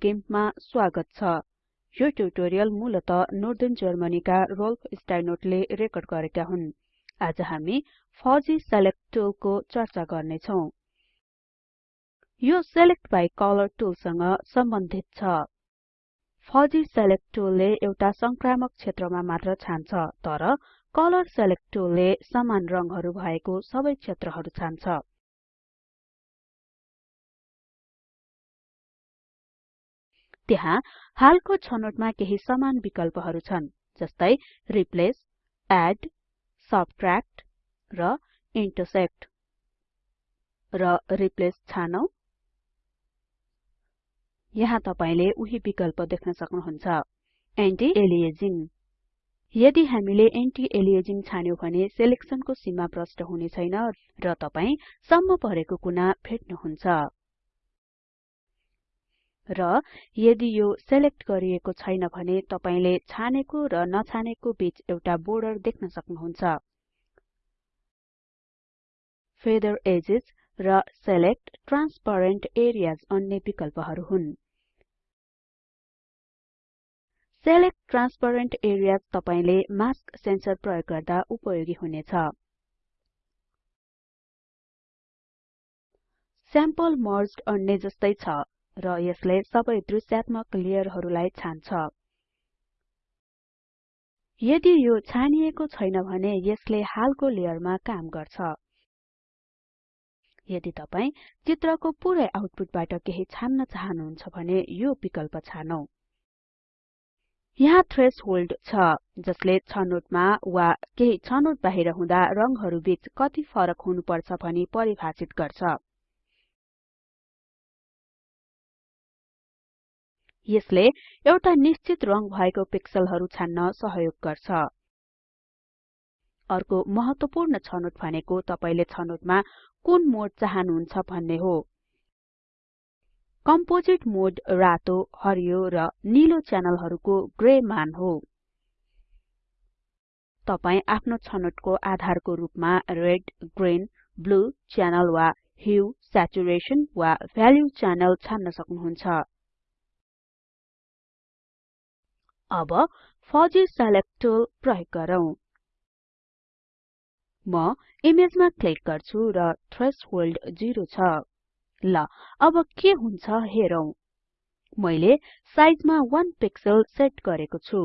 गिम्पमा स्वागत छ। यो ट्युटोरियल मूलत नर्दर्न जर्मनीका रोल्फ स्टाइनोटले रेकर्ड गरेका हुन्। आज हामी फजी सेलेक्ट टुलको चर्चा गर्ने छौं यो सेलेक्ट बाइ कलर टुलसँग सम्बन्धित छ। फजी सेलेक्ट टुलले एउटा संक्रामक क्षेत्रमा मात्र छान्छ तर कलर सेलेक्ट टुलले समान रंगहरू भएको सबै क्षेत्रहरू छान्छ। त्यहाँ हालको छनोटमा केही समान विकल्पहरू छन् जस्तै रिप्लेस एड सबट्र्याक्ट र इन्टरसेक्ट र रिप्लेस छानौं। यहाँ तपाईले उही विकल्प देख्न सक्नुहुन्छ। एन्टी एलियाजिङ यदि हामीले एन्टी एलियाजिङ छान्यौं भने सेलेक्सनको सीमा प्रष्ट हुने छैन र तपाई सम्म परेको कुना भेट्नुहुन्छ। र यदि यो सेलेक्ट गरिएको छैन भने तपाईले छानेको र नछानेको बीच एउटा बोर्डर देख्न सक्नुहुन्छ। फेदर एजेस र सेलेक्ट ट्रान्सपेरेन्ट एरियाज अन्य विकल्पहरू हुन्। सेलेक्ट ट्रान्सपेरेन्ट एरियाज तपाईले मास्क सेन्सर प्रयोग गर्दा उपयोगी हुनेछ। स्याम्पल मर्ज्ड अन्य जस्तै छ। र यसले सबै दृश्यात्मक लेयरहरूलाई छान्छ। यदि यो छानिएको छैन भने यसले हालको लेयरमा काम गर्छ। यदि तपाई चित्रको पुरै आउटपुटबाट केही छान्न चाहनुहुन्छ भने यो विकल्प छानौं। यहाँ थ्रेशोल्ड छ जसले छनोटमा वा केही छनोट बाहिर हुँदा रंगहरू बीच कति फरक हुनुपर्छ भनी परिभाषित गर्छ। यसले एउटा निश्चित रंग भएको पिक्सलहरू छान्न सहयोग गर्छ। अर्को महत्वपूर्ण छनोट भनेको तपाईले छनोटमा कुन मोड चाहनुहुन्छ भन्ने हो। कम्पोजिट मोड रातो हरियो र नीलो च्यानलहरूको ग्रे मान हो। तपाई आफ्नो छनोटको आधारको रूपमा रेड ग्रीन ब्लू च्यानल वा ह्यू स्याचुरेसन वा भ्याल्यु च्यानल छान्न सक्नुहुन्छ। अब फजी सेलेक्ट टुल प्रयोग गरौँ। म इमेजमा क्लिक गर्छु र थ्रेशोल्ड 0 छ। ल अब के हुन्छ हेरौं। मैले साइजमा 1 पिक्सल सेट गरेको छु।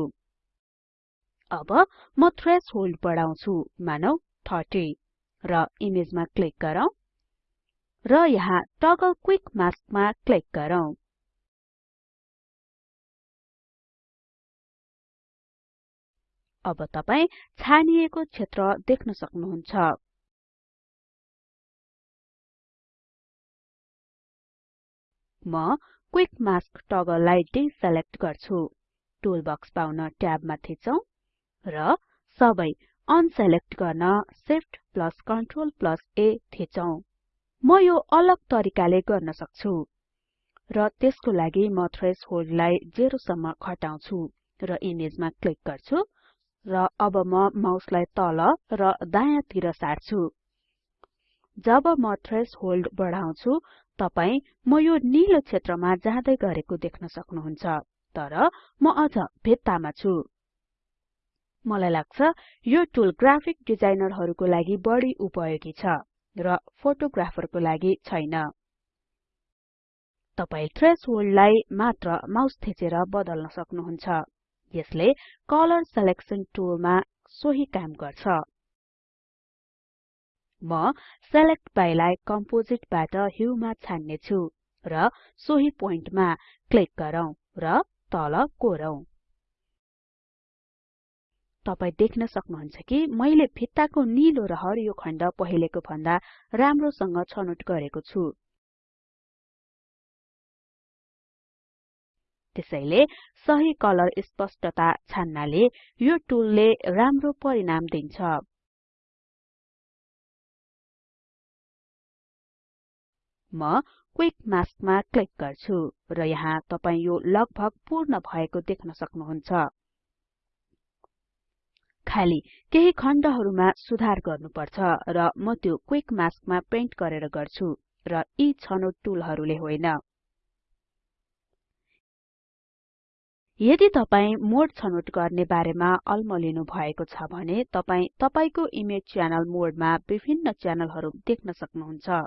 अब म थ्रेशोल्ड बढाउँछु मानौ 30 र इमेजमा क्लिक गरौँ। र यहाँ टगल क्विक मास्कमा क्लिक गरौँ। अब तपाई छानिएको क्षेत्र देख्न सक्नुहुन्छ। म क्विक मास्क टगललाई डिसेलेक्ट गर्छु। टुल बक्स पाउन ट्याबमा थिचौं र सबै अनसेलेक्ट गर्न Shift Ctrl A थिचौं। म यो अलग तरिकाले गर्न सक्छु र त्यसको लागि म थ्रेशोल्डलाई 0 सम्म घटाउँछु र इमेजमा क्लिक गर्छु। र अब म माउसलाई तल र दायाँतिर सार्छु। जब म थ्रेशोल्ड बढाउँछु तपाई म यो नीलो क्षेत्रमा जाँदै गरेको देख्न सक्नुहुन्छ तर म अझ भित्तामा छु। मलाई लाग्छ यो टुल ग्राफिक डिजाइनरहरूको लागि बढी उपयोगी छ र फोटोग्राफरको लागि छैन। तपाई थ्रेशोल्डलाई मात्र माउस थिचेर बदल्न सक्नुहुन्छ। यसले कलर सिलेक्सन टुलमा सोही काम गर्छ। म सेलेक्ट बाइलाई कम्पोजिटबाट ह्युमा छान्ने छु र सोही पोइन्टमा क्लिक गरौँ र तल कोरौं। तपाई देख्न सक्नुहुन्छ कि मैले भित्ताको नीलो र हरियो खण्ड पहिलेको भन्दा राम्रोसँग छनोट गरेको छु। त्यसैले सही कलर स्पष्टता छान्नाले यो टुलले राम्रो परिणाम दिन्छ। म क्विक मास्कमा क्लिक गर्छु र यहाँ तपाई यो लगभग पूर्ण भएको देख्न सक्नुहुन्छ। खाली केही खण्डहरुमा सुधार गर्नुपर्छ र म त्यो क्विक मास्कमा पेन्ट गरेर गर्छु र यी छनोट टुलहरुले होइन। यदि तपाई मोड छनोट गर्ने बारेमा अल्मलिनु भएको छ भने तपाई तपाईको इमेज च्यानल मोडमा विभिन्न च्यानलहरु देख्न सक्नुहुन्छ।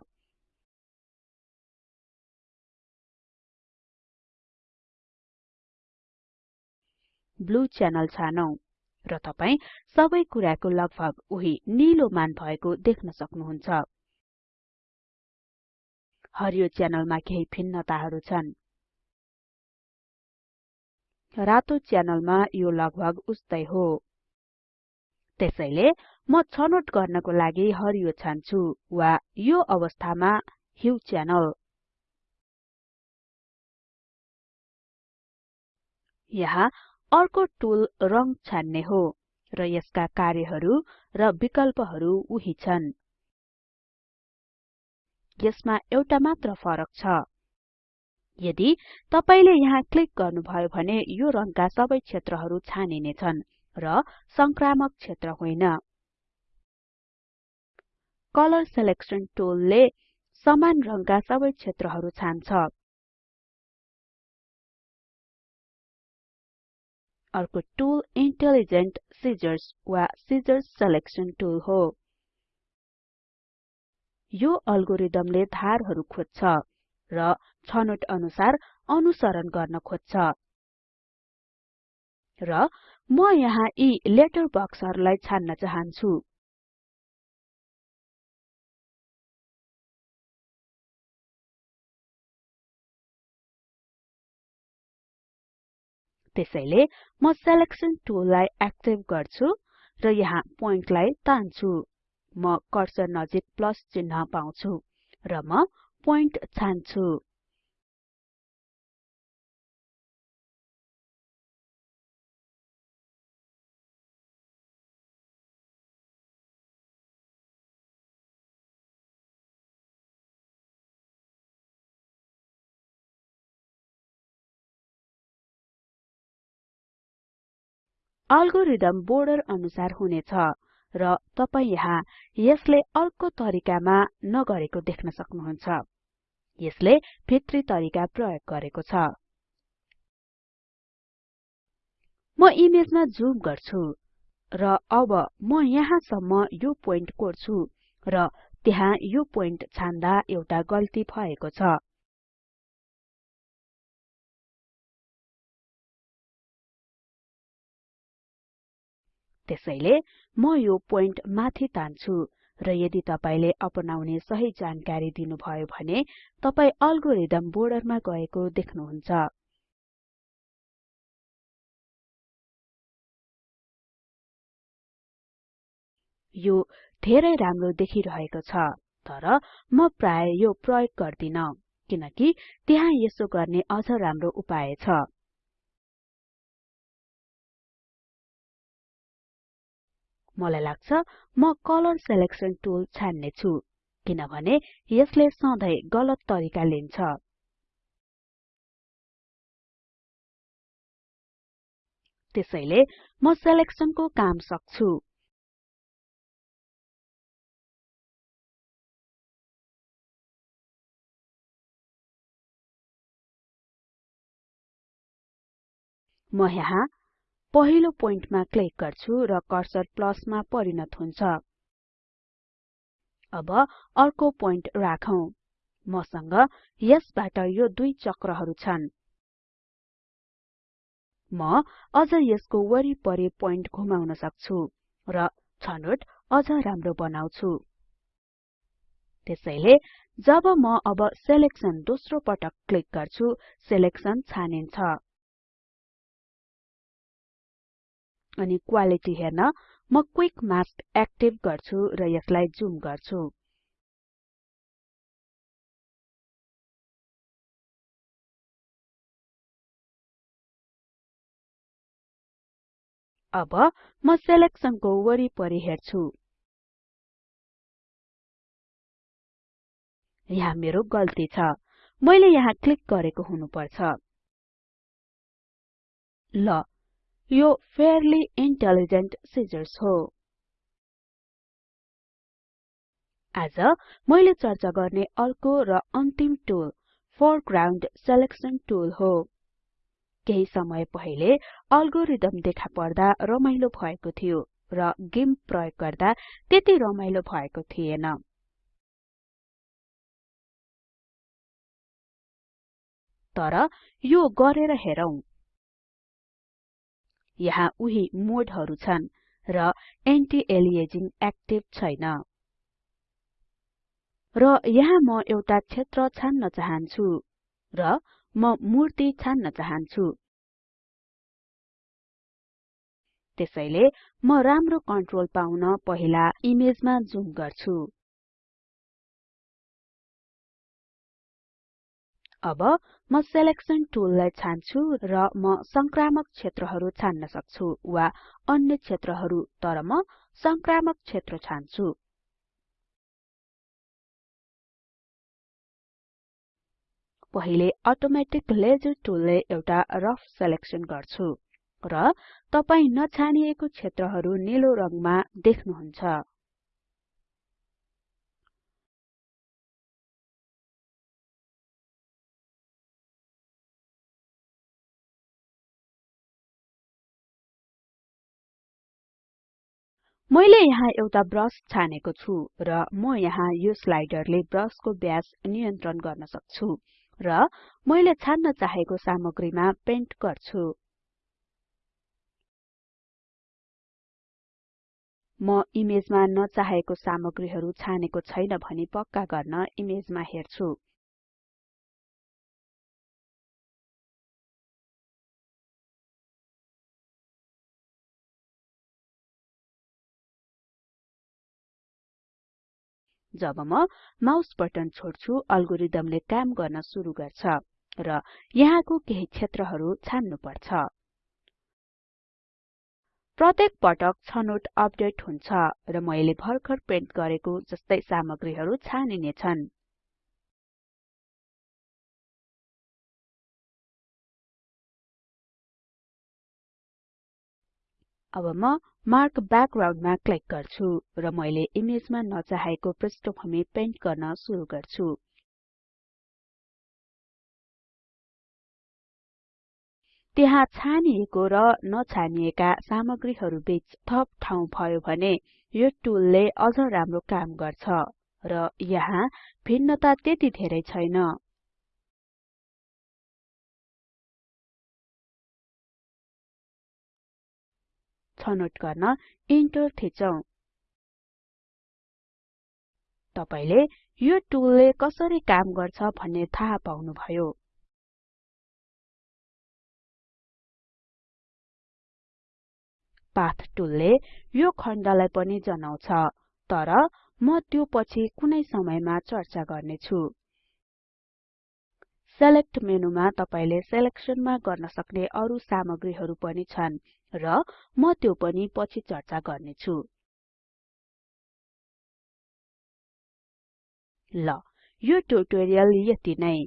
ब्लू च्यानल छानौं र तपाई सबै कुराको लगभग उही निलो मान भएको देख्न सक्नुहुन्छ। हरियो च्यानलमा केही भिन्नताहरु छन्। रातो च्यानलमा यो लगभग उस्तै हो। त्यसैले म छनोट गर्नको लागि हरियो छान्छु वा यो अवस्थामा ह्यू च्यानल। यहाँ अर्को टुल रंग छान्ने हो र यसका कार्यहरु र विकल्पहरु उही छन्। यसमा एउटा मात्र फरक छ। यदि तपाईले यहाँ क्लिक गर्नुभयो भने यो रङका सबै क्षेत्रहरु छानिने छन् र संक्रामक क्षेत्र होइन। कलर सिलेक्सन टुलले समान रङका सबै क्षेत्रहरु छान्छ। अर्को टुल इन्टेलिजेन्ट सिजर्स वा सिजर्स सिलेक्सन टुल हो। यो अल्गोरिदमले धारहरु खोज्छ र छनोट अनुसार अनुसरण गर्न खोज्छ। र म यहाँ यी लेटर बक्सहरुलाई छान्न चाहन्छु। त्यसैले म सेलेक्सन टुललाई एक्टिभ गर्छु र यहाँ प्वाइन्टलाई तान्छु। म कर्सर नजिक प्लस चिन्ह पाउँछु र म प्वाइन्ट छान्छु। अल्गोरिदम बोर्डर अनुसार हुनेछ र तपाई यहाँ यसले अर्को तरिकामा नगरेको देख्न सक्नुहुन्छ। यसले भित्री तरिका प्रयोग गरेको छ। म इमेजमा जुम गर्छु र अब म यहाँसम्म यो पोइन्ट कोर्छु र त्यहाँ यो पोइन्ट छान्दा एउटा गल्ती भएको छ। त्यसैले म यो पोइन्ट माथि तान्छु र यदि तपाईले अपनाउने सही जानकारी दिनुभयो भने तपाई अल्गोरिदम बोर्डरमा गएको देख्नुहुन्छ। यो धेरै राम्रो देखिरहेको छ तर म प्राय यो प्रयोग गर्दिन किनकि त्यहाँ यसो गर्ने अझ राम्रो उपाय छ। मलाई लाग्छ म कलर सिलेक्सन टुल छान्ने छु किनभने यसले सधैं गलत तरिका लिन्छ। त्यसैले म सेलेक्सनको काम सक्छु। म यहाँ पहिलो पोइन्टमा क्लिक गर्छु र कर्सर प्लसमा परिणत हुन्छ। अब अर्को पोइन्ट राखौं। मसँग यसबाट यो दुई चक्रहरु छन्। म अझ यसको वरिपरि पोइन्ट घुमाउन सक्छु र छनोट अझ राम्रो बनाउँछु। त्यसैले जब म अब सेलेक्सन दोस्रो पटक क्लिक गर्छु सेलेक्सन छानिन्छ। अनि क्वालिटी हेर्न म क्विक मास्क एक्टिभ गर्छु र यसलाई जुम गर्छु। अब म सेलेक्सनको वरिपरि हेर्छु। यहाँ मेरो गल्ती छ। मैले यहाँ क्लिक गरेको हुनुपर्छ। ल यो फेयरली इन्टेलिजेन्ट सिजर्स हो। आज मैले चर्चा गर्ने अर्को र अन्तिम टुल फोरग्राउन्ड सिलेक्सन टुल हो। केही समय पहिले अल्गोरिदम देखा पर्दा रमाइलो भएको थियो र गिम्प प्रयोग गर्दा त्यति रमाइलो भएको थिएन। तर यो गरेर हेरौं। यहाँ उही मोडहरु छन् र एन्टी एलिएजिङ एक्टिभ छैन। र यहाँ म एउटा क्षेत्र छान्न चाहन्छु र म मूर्ति छान्न चाहन्छु। त्यसैले म राम्रो कन्ट्रोल पाउन पहिला इमेजमा जुम गर्छु। अब म सेलेक्सन टुललाई छान्छु र म संक्रामक क्षेत्रहरू छान्न सक्छु वा अन्य क्षेत्रहरू तर म संक्रामक क्षेत्र छान्छु। पहिले अटोमेटिक लेजर टुलले एउटा रफ सेलेक्सन गर्छु र तपाई नछानिएको क्षेत्रहरू निलो रङमा देख्नुहुन्छ। मैले यहाँ एउटा ब्रश छानेको छु र म यहाँ यो स्लाइडरले ब्रशको व्यास नियन्त्रण गर्न सक्छु र मैले छान्न चाहेको सामग्रीमा पेन्ट गर्छु। म इमेजमा नचाहेको सामग्रीहरू छानेको छैन भनी पक्का गर्न इमेजमा हेर्छु। जब म माउस बटन छोड्छु अल्गोरिदमले काम गर्न सुरु गर्छ र यहाँको केही क्षेत्रहरू छान्नु पर्छ प्रत्येक पटक छनोट अपडेट हुन्छ र मैले भर्खर पेन्ट गरेको जस्तै सामग्रीहरू छानिने अब म मार्क ब्याकग्राउन्डमा क्लिक गर्छु र मैले इमेजमा नचाहेको पृष्ठभूमि पेन्ट गर्न सुरु गर्छु। त्यहाँ छानिएको र नछानिएका सामग्रीहरू बीच थप ठाउँ भयो भने यो टुलले अझ राम्रो काम गर्छ र यहाँ भिन्नता त्यति धेरै छैन। छनोट गर्न इन्टर थिचौं। तपाईले यो टुलले कसरी काम गर्छ भन्ने थाहा पाउनुभयो। पाथ टुलले यो खण्डलाई पनि जनाउँछ तर म त्यो पछि कुनै समयमा चर्चा गर्ने छु सेलेक्ट मेनुमा तपाईले सेलेक्सनमा गर्न सक्ने अरु सामग्रीहरू पनि छन् र म त्यो पनि पछि चर्चा गर्ने छु ल यो ट्युटोरियल यति नै।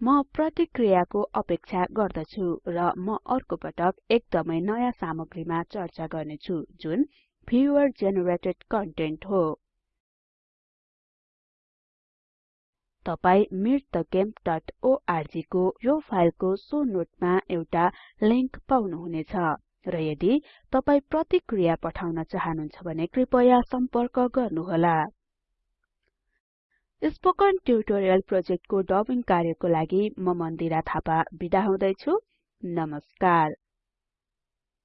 म प्रतिक्रियाको अपेक्षा गर्दछु र म अर्को पटक एकदमै नयाँ सामग्रीमा चर्चा गर्नेछु जुन भ्युअर जेनेरेटेड कन्टेन्ट हो। तपाई meetthegimp.org को यो फाइलको सो नोटमा एउटा लिंक पाउनुहुनेछ। र यदि तपाई प्रतिक्रिया पठाउन चाहनुहुन्छ भने कृपया सम्पर्क गर्नुहोला। स्पोकन ट्युटोरियल प्रोजेक्टको डबिङ कार्यको लागि म मन्दिरा थापा बिदा हुदैछु। नमस्कार।